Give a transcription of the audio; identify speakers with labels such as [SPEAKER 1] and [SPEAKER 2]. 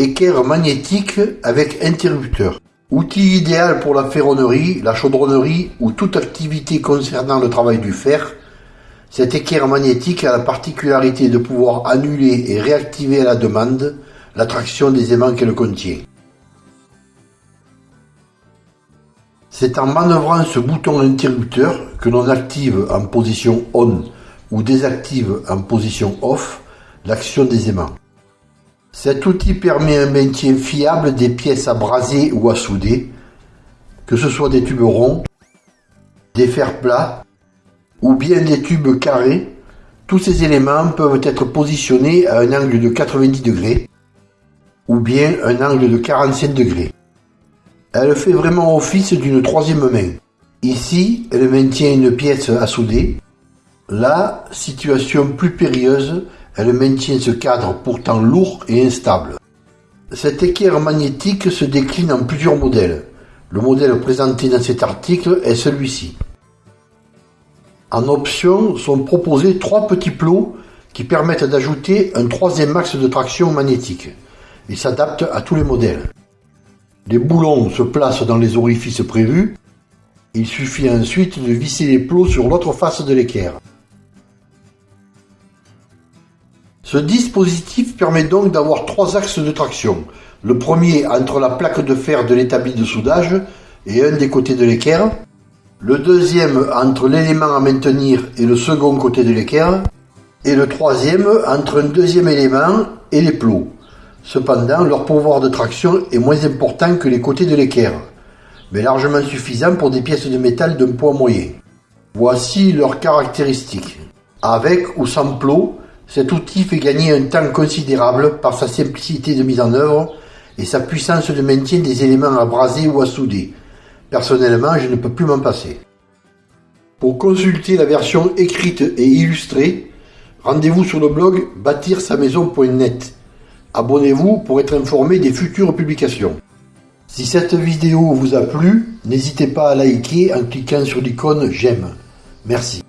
[SPEAKER 1] Équerre magnétique avec interrupteur. Outil idéal pour la ferronnerie, la chaudronnerie ou toute activité concernant le travail du fer, cette équerre magnétique a la particularité de pouvoir annuler et réactiver à la demande la traction des aimants qu'elle contient. C'est en manœuvrant ce bouton interrupteur que l'on active en position on ou désactive en position off l'action des aimants. Cet outil permet un maintien fiable des pièces à braser ou à souder, que ce soit des tubes ronds, des fers plats ou bien des tubes carrés. Tous ces éléments peuvent être positionnés à un angle de 90 degrés ou bien un angle de 45 degrés. Elle fait vraiment office d'une troisième main. Ici, elle maintient une pièce à souder. Là, situation plus périlleuse, elle maintient ce cadre pourtant lourd et instable. Cette équerre magnétique se décline en plusieurs modèles. Le modèle présenté dans cet article est celui-ci. En option sont proposés trois petits plots qui permettent d'ajouter un troisième axe de traction magnétique. Ils s'adaptent à tous les modèles. Les boulons se placent dans les orifices prévus. Il suffit ensuite de visser les plots sur l'autre face de l'équerre. Ce dispositif permet donc d'avoir trois axes de traction. Le premier entre la plaque de fer de l'établi de soudage et un des côtés de l'équerre. Le deuxième entre l'élément à maintenir et le second côté de l'équerre. Et le troisième entre un deuxième élément et les plots. Cependant, leur pouvoir de traction est moins important que les côtés de l'équerre, mais largement suffisant pour des pièces de métal d'un poids moyen. Voici leurs caractéristiques. Avec ou sans plot, cet outil fait gagner un temps considérable par sa simplicité de mise en œuvre et sa puissance de maintien des éléments à braser ou à souder. Personnellement, je ne peux plus m'en passer. Pour consulter la version écrite et illustrée, rendez-vous sur le blog bâtir-sa-maison.net. Abonnez-vous pour être informé des futures publications. Si cette vidéo vous a plu, n'hésitez pas à liker en cliquant sur l'icône j'aime. Merci.